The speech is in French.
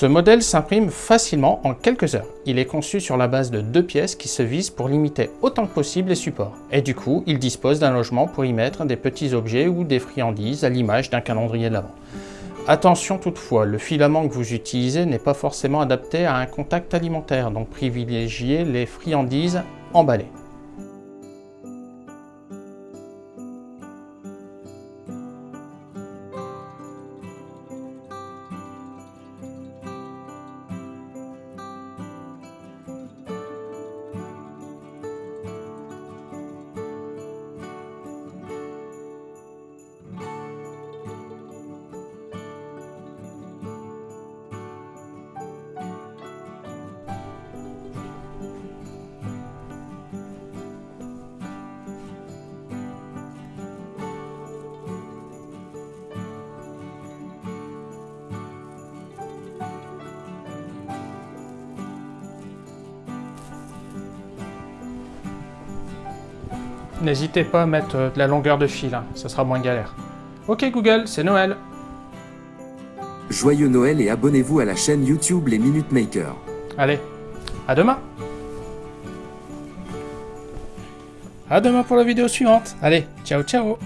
Ce modèle s'imprime facilement en quelques heures. Il est conçu sur la base de deux pièces qui se visent pour limiter autant que possible les supports. Et du coup, il dispose d'un logement pour y mettre des petits objets ou des friandises à l'image d'un calendrier de l'Avent. Attention toutefois, le filament que vous utilisez n'est pas forcément adapté à un contact alimentaire, donc privilégiez les friandises emballées. N'hésitez pas à mettre euh, de la longueur de fil, hein, ça sera moins galère. Ok Google, c'est Noël. Joyeux Noël et abonnez-vous à la chaîne YouTube Les Minute Makers. Allez, à demain. À demain pour la vidéo suivante. Allez, ciao ciao